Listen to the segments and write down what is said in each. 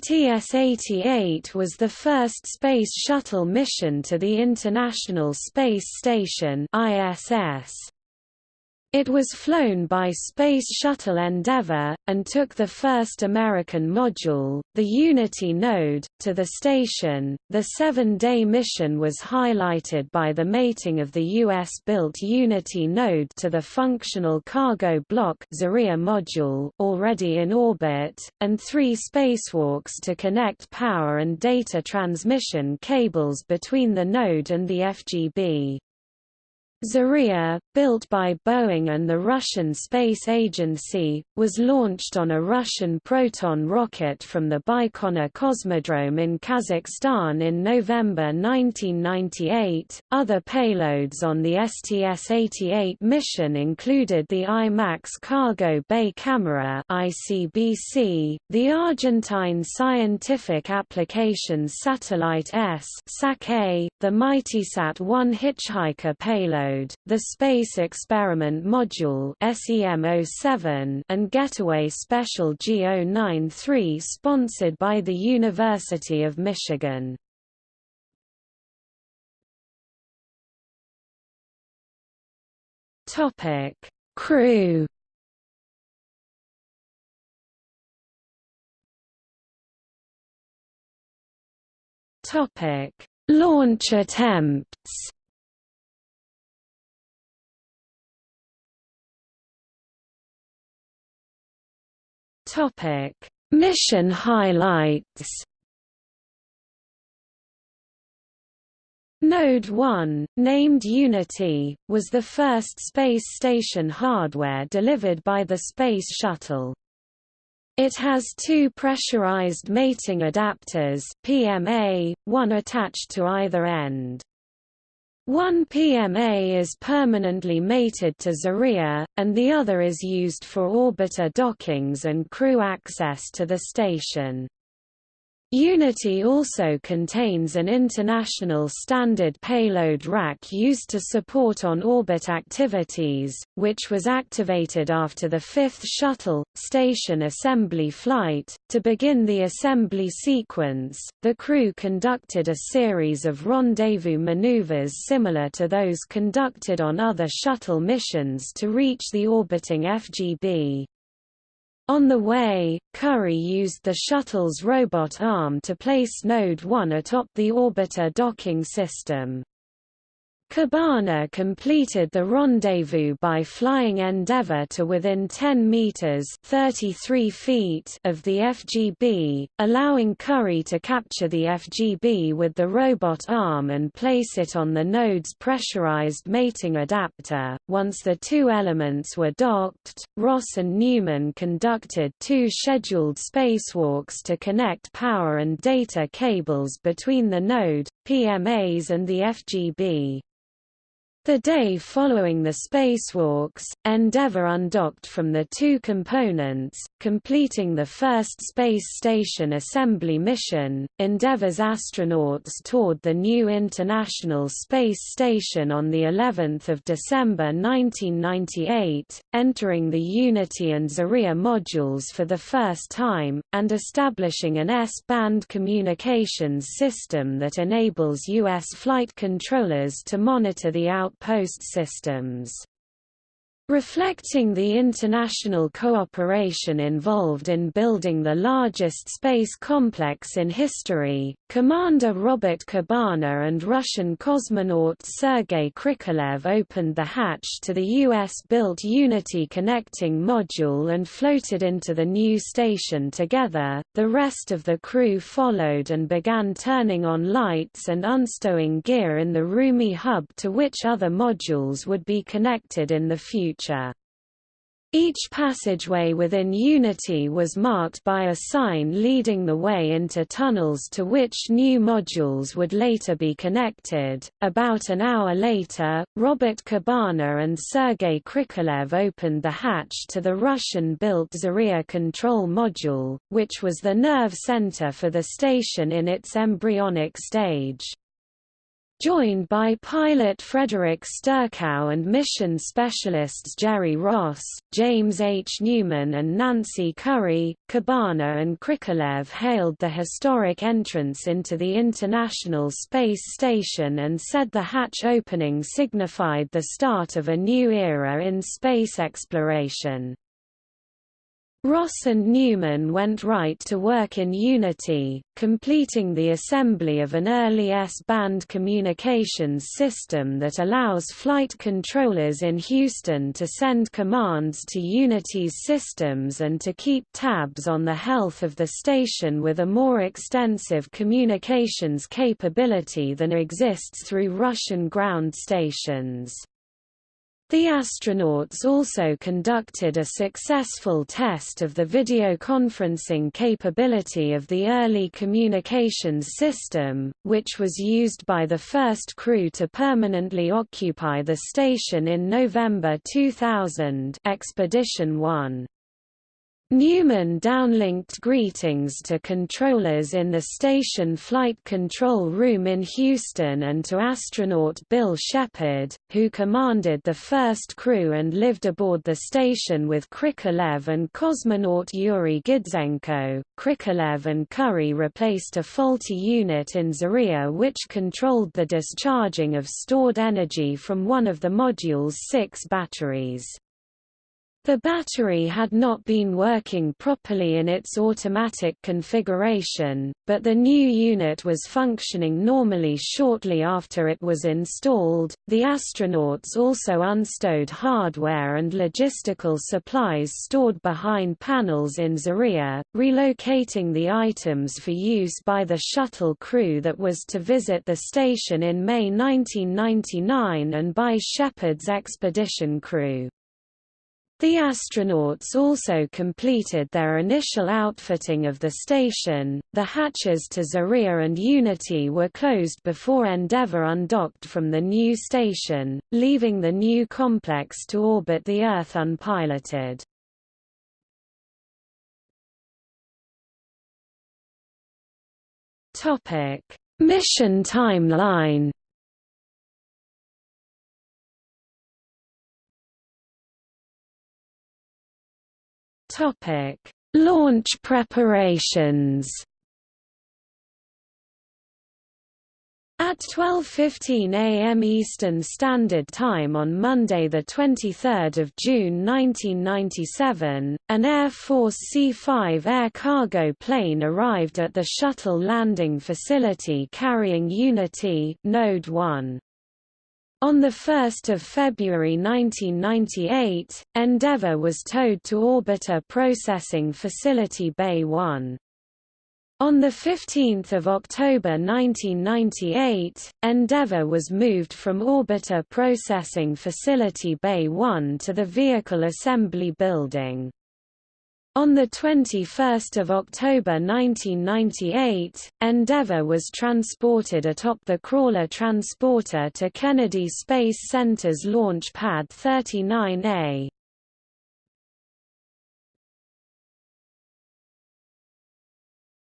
STS-88 was the first Space Shuttle mission to the International Space Station ISS. It was flown by Space Shuttle Endeavour, and took the first American module, the Unity node, to the station. The seven day mission was highlighted by the mating of the US built Unity node to the functional cargo block Zarya module already in orbit, and three spacewalks to connect power and data transmission cables between the node and the FGB. Zarya, built by Boeing and the Russian Space Agency, was launched on a Russian Proton rocket from the Baikonur Cosmodrome in Kazakhstan in November 1998. Other payloads on the STS-88 mission included the IMAX Cargo Bay Camera (ICBC), the Argentine Scientific Applications Satellite S the MightySat-1 Hitchhiker payload the Space Experiment Module SEM-07 and Getaway Special GO-93 sponsored by the University of Michigan. Topic: Crew. Topic: Launch attempts. Topic: Mission highlights. Node 1, named Unity, was the first space station hardware delivered by the Space Shuttle. It has two pressurized mating adapters PMA, one attached to either end. One PMA is permanently mated to Zarya, and the other is used for orbiter dockings and crew access to the station. Unity also contains an international standard payload rack used to support on-orbit activities, which was activated after the fifth shuttle, station assembly flight. To begin the assembly sequence, the crew conducted a series of rendezvous maneuvers similar to those conducted on other shuttle missions to reach the orbiting FGB. On the way, Currie used the shuttle's robot arm to place Node 1 atop the orbiter docking system. Cabana completed the rendezvous by flying Endeavour to within 10 meters (33 feet) of the FGB, allowing Currie to capture the FGB with the robot arm and place it on the node's pressurized mating adapter. Once the two elements were docked, Ross and Newman conducted two scheduled spacewalks to connect power and data cables between the node, PMAs and the FGB. The day following the spacewalks, Endeavour undocked from the two components, completing the first space station assembly mission. Endeavour's astronauts toured the new International Space Station on the 11th of December 1998, entering the Unity and Zarya modules for the first time, and establishing an S-band communications system that enables U.S. flight controllers to monitor the out outpost systems. Reflecting the international cooperation involved in building the largest space complex in history, Commander Robert Cabana and Russian cosmonaut Sergei Krikalev opened the hatch to the U.S.-built Unity connecting module and floated into the new station together. The rest of the crew followed and began turning on lights and unstowing gear in the roomy hub to which other modules would be connected in the future future. Each passageway within Unity was marked by a sign leading the way into tunnels to which new modules would later be connected. About an hour later, Robert Cabana and Sergei Krikalev opened the hatch to the Russian-built Zarya control module, which was the nerve center for the station in its embryonic stage. Joined by pilot Frederick Sturckow and mission specialists Jerry Ross, James H. Newman and Nancy Currie, Cabana and Krikalev hailed the historic entrance into the International Space Station and said the hatch opening signified the start of a new era in space exploration. Ross and Newman went right to work in Unity, completing the assembly of an early S-band communications system that allows flight controllers in Houston to send commands to Unity's systems and to keep tabs on the health of the station with a more extensive communications capability than exists through Russian ground stations. The astronauts also conducted a successful test of the video conferencing capability of the early communications system, which was used by the first crew to permanently occupy the station in November 2000 Expedition 1. Newman downlinked greetings to controllers in the station flight control room in Houston and to astronaut Bill Shepard, who commanded the first crew and lived aboard the station with Krikalev and cosmonaut Yuri Gidzenko. Krikalev and Currie replaced a faulty unit in Zarya which controlled the discharging of stored energy from one of the module's six batteries. The battery had not been working properly in its automatic configuration, but the new unit was functioning normally shortly after it was installed. The astronauts also unstowed hardware and logistical supplies stored behind panels in Zarya, relocating the items for use by the shuttle crew that was to visit the station in May 1999 and by Shepard's expedition crew. The astronauts also completed their initial outfitting of the station. The hatches to Zarya and Unity were closed before Endeavour undocked from the new station, leaving the new complex to orbit the Earth unpiloted. Topic: Mission timeline Topic: Launch preparations. At 12.15 am Eastern Standard Time on Monday 23 June 1997, an Air Force C-5 air cargo plane arrived at the shuttle landing facility carrying Unity Node 1. On 1 February 1998, Endeavour was towed to Orbiter Processing Facility Bay 1. On 15 October 1998, Endeavour was moved from Orbiter Processing Facility Bay 1 to the Vehicle Assembly Building. On 21 October 1998, Endeavour was transported atop the Crawler transporter to Kennedy Space Center's Launch Pad 39A.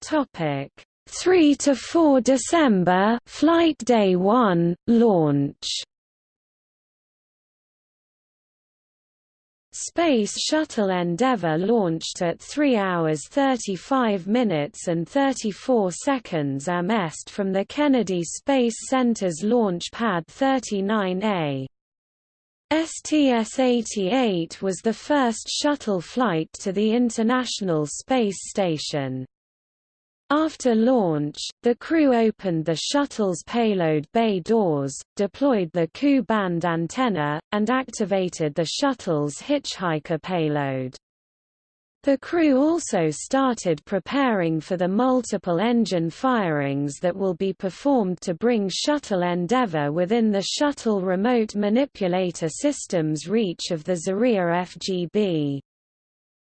Topic 3 to 4 December, Flight Day 1, launch. Space Shuttle Endeavour launched at 3 hours 35 minutes and 34 seconds est from the Kennedy Space Center's Launch Pad 39A. STS-88 was the first shuttle flight to the International Space Station. After launch, the crew opened the shuttle's payload bay doors, deployed the Ku-band antenna, and activated the shuttle's hitchhiker payload. The crew also started preparing for the multiple engine firings that will be performed to bring Shuttle Endeavour within the Shuttle Remote Manipulator System's reach of the Zarya FGB.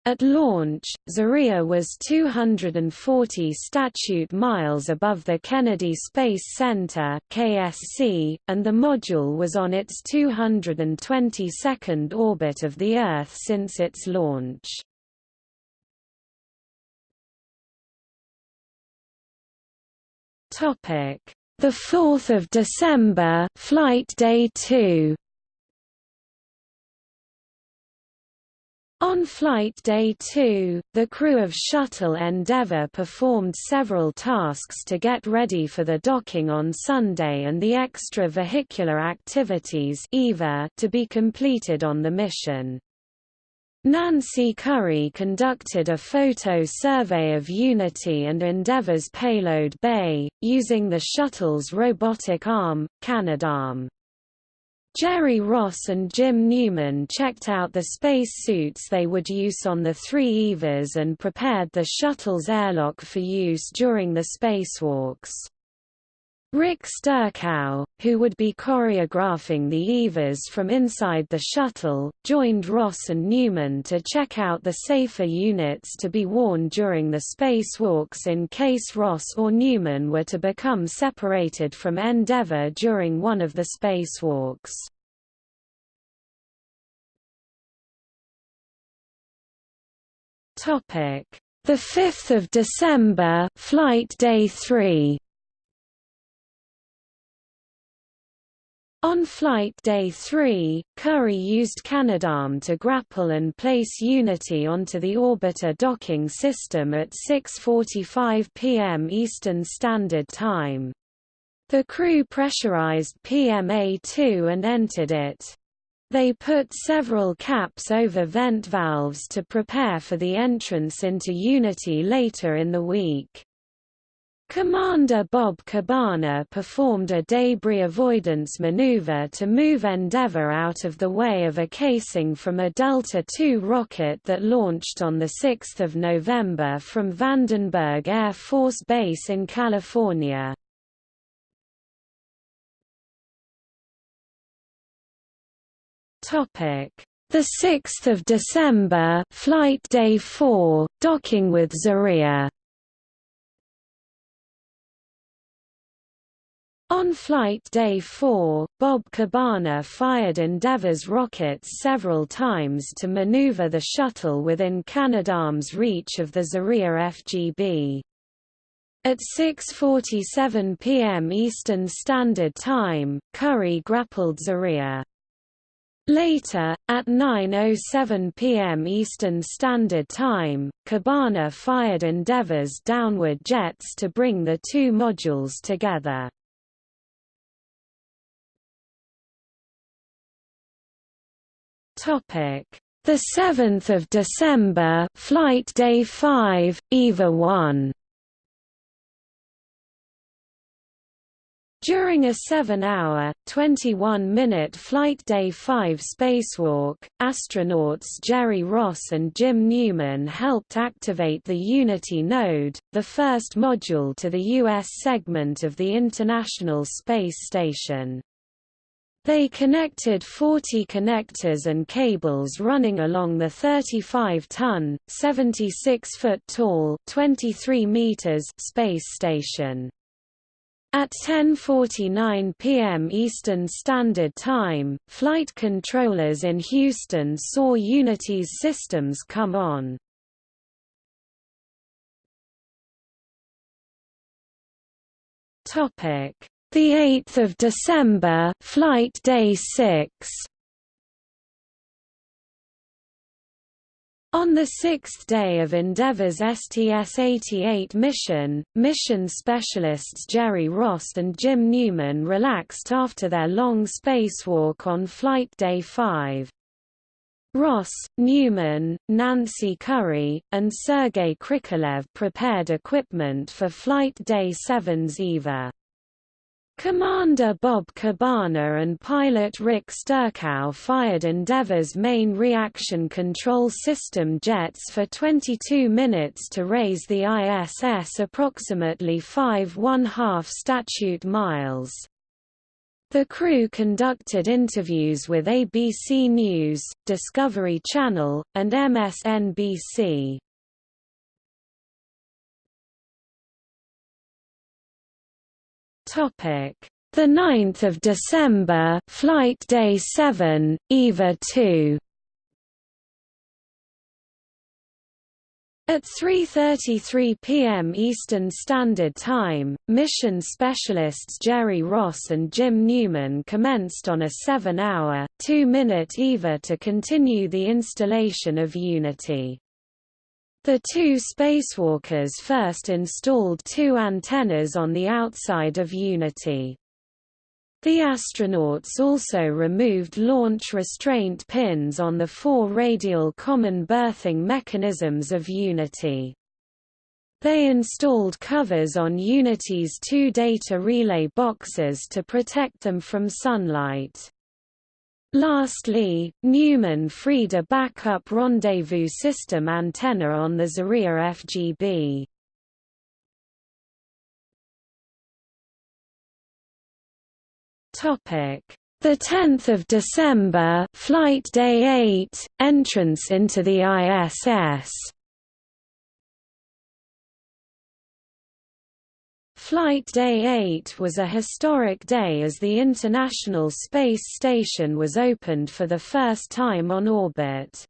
At launch, Zarya was 240 statute miles above the Kennedy Space Center (KSC), and the module was on its 222nd orbit of the Earth since its launch. Topic: The 4th of December, flight day 2. On flight day 2, the crew of Shuttle Endeavour performed several tasks to get ready for the docking on Sunday and the extra-vehicular activities to be completed on the mission. Nancy Currie conducted a photo survey of Unity and Endeavour's payload bay, using the shuttle's robotic arm, Canadarm. Jerry Ross and Jim Newman checked out the space suits they would use on the three EVAs and prepared the shuttle's airlock for use during the spacewalks. Rick Sturckow, who would be choreographing the EVAs from inside the shuttle, joined Ross and Newman to check out the safer units to be worn during the spacewalks in case Ross or Newman were to become separated from Endeavour during one of the spacewalks. The 5th of December, flight day 3 On flight day 3, Currie used Canadarm to grapple and place Unity onto the orbiter docking system at 6.45 p.m. Eastern Standard Time. The crew pressurized PMA-2 and entered it. They put several caps over vent valves to prepare for the entrance into Unity later in the week. Commander Bob Cabana performed a debris avoidance maneuver to move Endeavour out of the way of a casing from a Delta II rocket that launched on 6 November from Vandenberg Air Force Base in California. The 6th of December, flight day 4, docking with Zarya. On flight day 4, Bob Cabana fired Endeavour's rockets several times to maneuver the shuttle within Canadarm's reach of the Zarya FGB. At 6.47 p.m. Eastern Standard Time, Currie grappled Zarya. Later, at 9.07 p.m. Eastern Standard Time, Cabana fired Endeavour's downward jets to bring the two modules together. Topic: The 7th of December, flight day 5, EVA 1. During a 7-hour, 21-minute Flight Day 5 spacewalk, astronauts Jerry Ross and Jim Newman helped activate the Unity node, the first module to the U.S. segment of the International Space Station. They connected 40 connectors and cables running along the 35-ton, 76-foot-tall (23 meters) space station. At 10.49 p.m. Eastern Standard Time, flight controllers in Houston saw Unity's systems come on. The 8th of December, flight day 6. On the sixth day of Endeavour's STS-88 mission, mission specialists Jerry Ross and Jim Newman relaxed after their long spacewalk on Flight Day 5. Ross, Newman, Nancy Currie, and Sergei Krikalev prepared equipment for Flight Day 7's EVA. Commander Bob Cabana and pilot Rick Sturckow fired Endeavour's main reaction control system jets for 22 minutes to raise the ISS approximately 5 1/2 statute miles. The crew conducted interviews with ABC News, Discovery Channel, and MSNBC. Topic: The 9th of December, flight day 7, EVA 2. At 3.33 p.m. Eastern Standard Time, mission specialists Jerry Ross and Jim Newman commenced on a seven-hour, two-minute EVA to continue the installation of Unity. The two spacewalkers first installed two antennas on the outside of Unity. The astronauts also removed launch restraint pins on the four radial common berthing mechanisms of Unity. They installed covers on Unity's two data relay boxes to protect them from sunlight. Lastly, Newman freed a backup rendezvous system antenna on the Zarya FGB. Topic: The 10th of December, flight day 8, entrance into the ISS. Flight Day 8 was a historic day as the International Space Station was opened for the first time on orbit.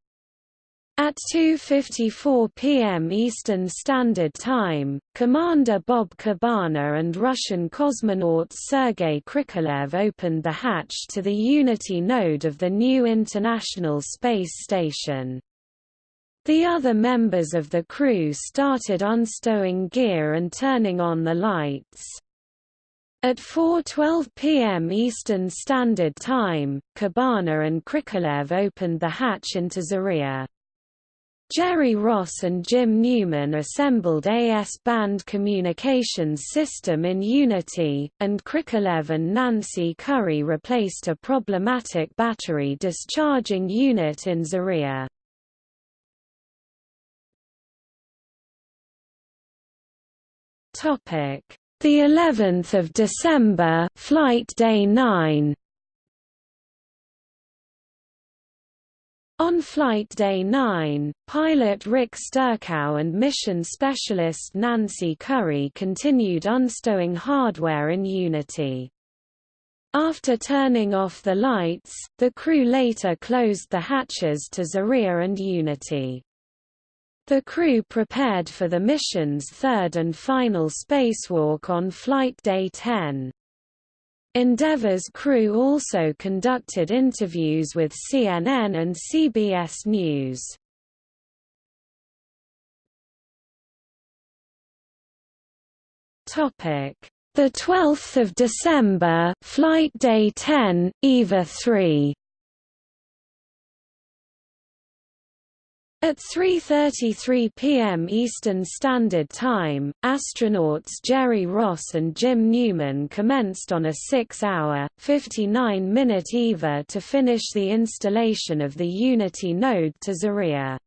At 2.54 p.m. Eastern Standard Time, Commander Bob Cabana and Russian cosmonaut Sergei Krikalev opened the hatch to the Unity node of the new International Space Station. The other members of the crew started unstowing gear and turning on the lights. At 4.12 p.m. Eastern Standard Time, Cabana and Krikalev opened the hatch into Zarya. Jerry Ross and Jim Newman assembled AS-band communications system in Unity, and Krikalev and Nancy Currie replaced a problematic battery discharging unit in Zarya. The 11th of December, flight day 9. On Flight Day 9, pilot Rick Sturckow and mission specialist Nancy Currie continued unstowing hardware in Unity. After turning off the lights, the crew later closed the hatches to Zarya and Unity. The crew prepared for the mission's third and final spacewalk on Flight Day 10. Endeavour's crew also conducted interviews with CNN and CBS News. Topic: The 12th of December, Flight Day 10, EVA 3. At 3.33 p.m. Eastern Standard Time, astronauts Jerry Ross and Jim Newman commenced on a six-hour, 59-minute EVA to finish the installation of the Unity node to Zarya.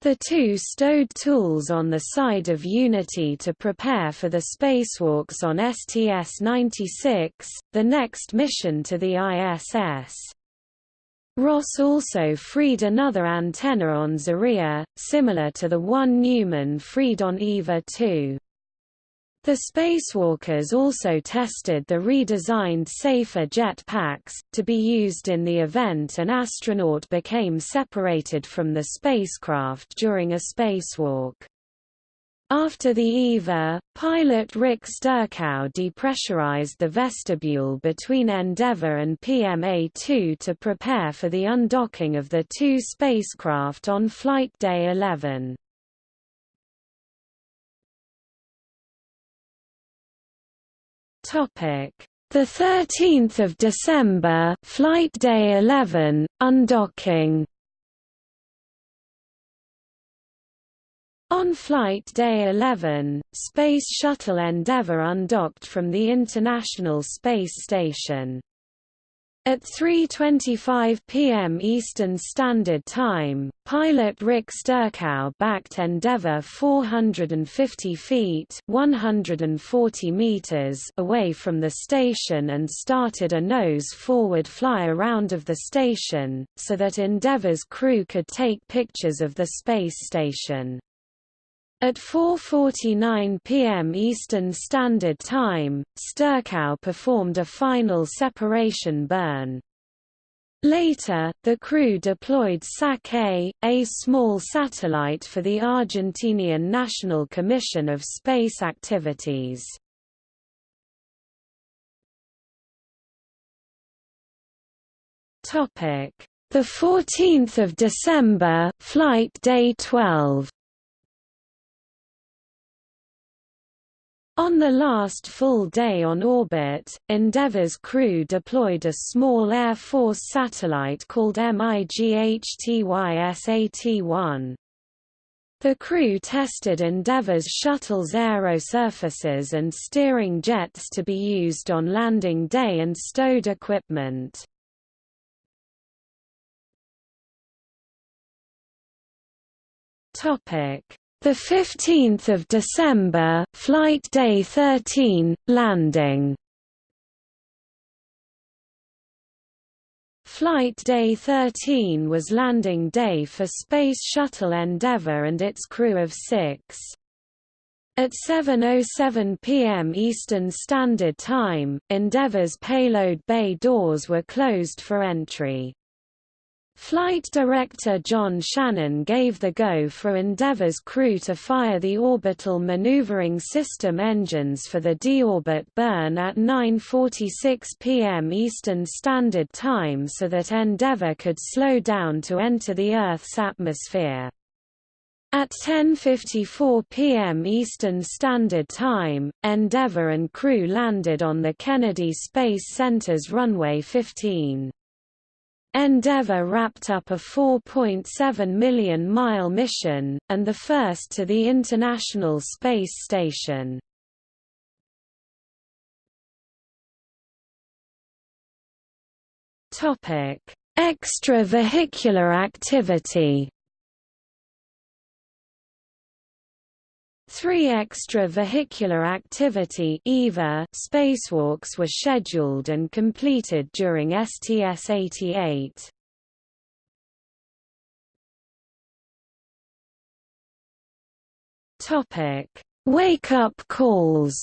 The two stowed tools on the side of Unity to prepare for the spacewalks on STS-96, the next mission to the ISS. Ross also freed another antenna on Zarya, similar to the one Newman freed on EVA 2. The spacewalkers also tested the redesigned safer jet packs, to be used in the event an astronaut became separated from the spacecraft during a spacewalk. After the EVA, pilot Rick Sturckow depressurized the vestibule between Endeavour and PMA-2 to prepare for the undocking of the two spacecraft on Flight Day 11. Topic: The 13th of December, Flight Day 11, undocking On Flight Day 11, Space Shuttle Endeavour undocked from the International Space Station. At 3.25 p.m. Eastern Standard Time, pilot Rick Sturckow backed Endeavour 450 feet 140 meters away from the station and started a nose-forward fly-around of the station, so that Endeavour's crew could take pictures of the space station. At 4.49 p.m. Eastern Standard Time, Sturckow performed a final separation burn. Later, the crew deployed SAC-A, a small satellite for the Argentinian National Commission of Space Activities. The 14th of December, flight day 12. On the last full day on orbit, Endeavour's crew deployed a small Air Force satellite called MIGHTYSAT-1. The crew tested Endeavour's shuttle's aerosurfaces and steering jets to be used on landing day and stowed equipment. The 15th of December, flight day 13, landing. Flight Day 13 was landing day for Space Shuttle Endeavour and its crew of six. At 7.07 p.m. Eastern Standard Time, Endeavour's payload bay doors were closed for entry. Flight director John Shannon gave the go for Endeavour's crew to fire the orbital maneuvering system engines for the deorbit burn at 9.46 pm Eastern Standard Time so that Endeavour could slow down to enter the Earth's atmosphere. At 10.54 pm Eastern Standard Time, Endeavour and crew landed on the Kennedy Space Center's runway 15. Endeavour wrapped up a 4.7 million-mile mission, and the first to the International Space Station. Extravehicular activity Three extra-vehicular activity EVA spacewalks were scheduled and completed during STS-88. Topic: Wake-up calls.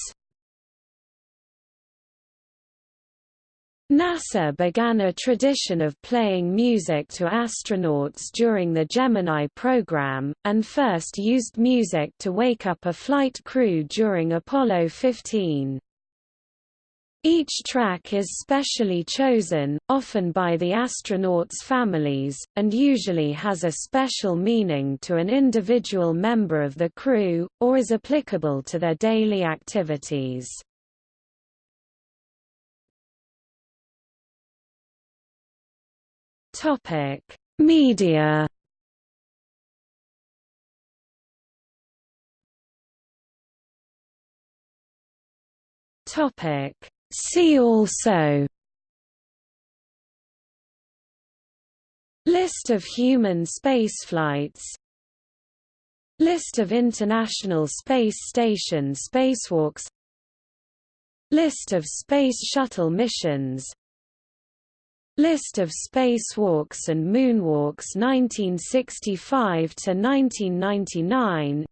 NASA began a tradition of playing music to astronauts during the Gemini program, and first used music to wake up a flight crew during Apollo 15. Each track is specially chosen, often by the astronauts' families, and usually has a special meaning to an individual member of the crew, or is applicable to their daily activities. Topic: Media. Topic: See also. List of human spaceflights. List of International Space Station spacewalks. List of Space Shuttle missions List of spacewalks and moonwalks 1965 to 1999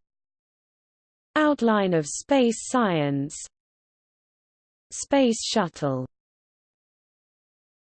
Outline of space science. Space Shuttle